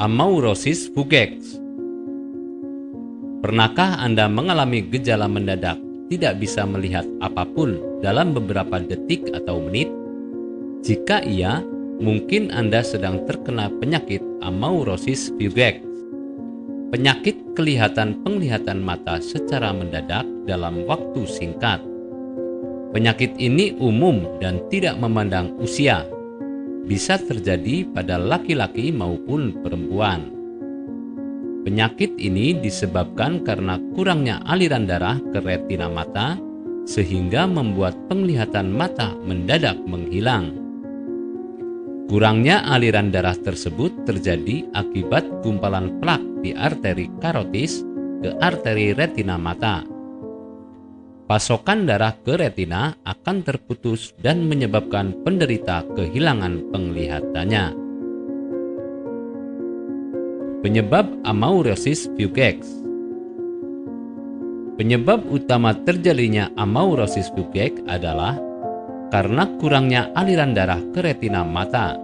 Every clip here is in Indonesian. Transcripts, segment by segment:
Amaurosis fugax Pernahkah Anda mengalami gejala mendadak tidak bisa melihat apa pun dalam beberapa detik atau menit? Jika iya, mungkin Anda sedang terkena penyakit amaurosis fugax. Penyakit kelihatan penglihatan mata secara mendadak dalam waktu singkat. Penyakit ini umum dan tidak memandang usia, bisa terjadi pada laki-laki maupun perempuan. Penyakit ini disebabkan karena kurangnya aliran darah ke retina mata, sehingga membuat penglihatan mata mendadak menghilang. Kurangnya aliran darah tersebut terjadi akibat gumpalan plak di arteri karotis ke arteri retina mata pasokan darah ke retina akan terputus dan menyebabkan penderita kehilangan penglihatannya. Penyebab amaurosis fugax Penyebab utama terjadinya amaurosis fugax adalah karena kurangnya aliran darah ke retina mata.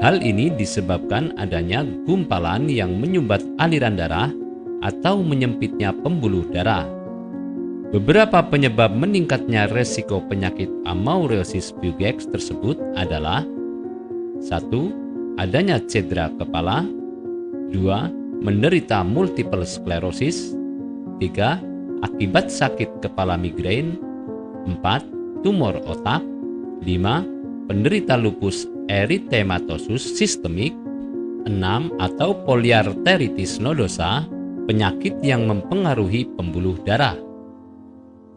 Hal ini disebabkan adanya gumpalan yang menyumbat aliran darah atau menyempitnya pembuluh darah. Beberapa penyebab meningkatnya resiko penyakit amaurosis fugax tersebut adalah 1. Adanya cedera kepala 2. Menderita multiple sclerosis 3. Akibat sakit kepala migrain 4. Tumor otak 5. Penderita lupus erythematosus sistemik 6. Atau poliarteritis nodosa penyakit yang mempengaruhi pembuluh darah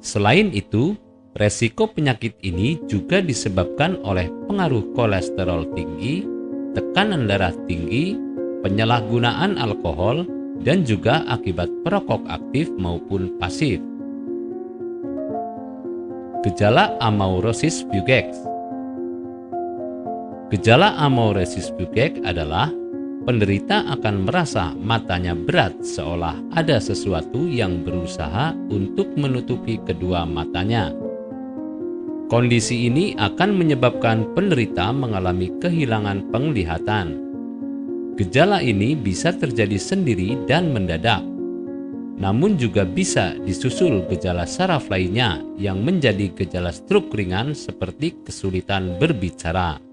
Selain itu, resiko penyakit ini juga disebabkan oleh pengaruh kolesterol tinggi, tekanan darah tinggi, penyalahgunaan alkohol, dan juga akibat perokok aktif maupun pasif. Gejala amaurosis fugax Gejala amaurosis fugax adalah penderita akan merasa matanya berat seolah ada sesuatu yang berusaha untuk menutupi kedua matanya. Kondisi ini akan menyebabkan penderita mengalami kehilangan penglihatan. Gejala ini bisa terjadi sendiri dan mendadak, namun juga bisa disusul gejala saraf lainnya yang menjadi gejala stroke ringan seperti kesulitan berbicara.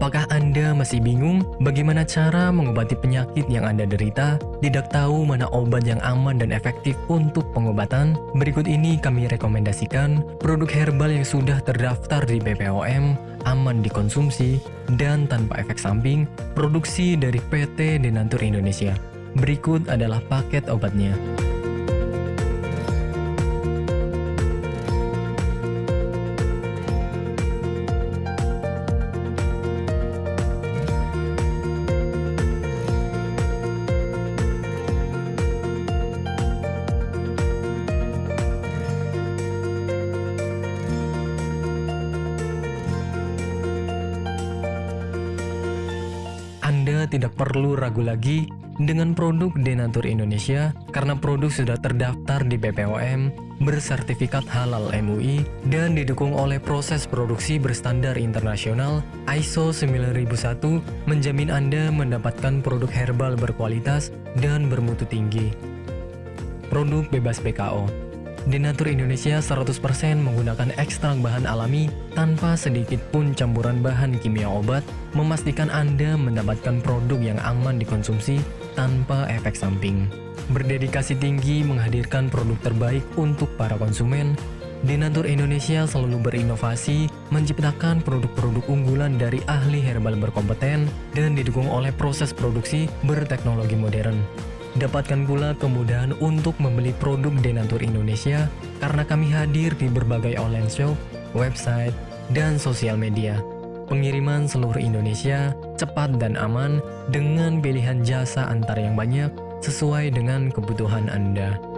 Apakah Anda masih bingung bagaimana cara mengobati penyakit yang Anda derita? Tidak tahu mana obat yang aman dan efektif untuk pengobatan? Berikut ini kami rekomendasikan produk herbal yang sudah terdaftar di BPOM, aman dikonsumsi, dan tanpa efek samping, produksi dari PT Denatur Indonesia. Berikut adalah paket obatnya. Tidak perlu ragu lagi dengan produk Denatur Indonesia karena produk sudah terdaftar di BPOM, bersertifikat halal MUI, dan didukung oleh proses produksi berstandar internasional ISO 9001 menjamin Anda mendapatkan produk herbal berkualitas dan bermutu tinggi. Produk bebas BKO Denatur Indonesia 100% menggunakan ekstrak bahan alami tanpa sedikit pun campuran bahan kimia obat, memastikan Anda mendapatkan produk yang aman dikonsumsi tanpa efek samping. Berdedikasi tinggi menghadirkan produk terbaik untuk para konsumen, Denatur Indonesia selalu berinovasi, menciptakan produk-produk unggulan dari ahli herbal berkompeten dan didukung oleh proses produksi berteknologi modern. Dapatkan pula kemudahan untuk membeli produk Denatur Indonesia karena kami hadir di berbagai online shop, website, dan sosial media. Pengiriman seluruh Indonesia cepat dan aman dengan pilihan jasa antar yang banyak sesuai dengan kebutuhan Anda.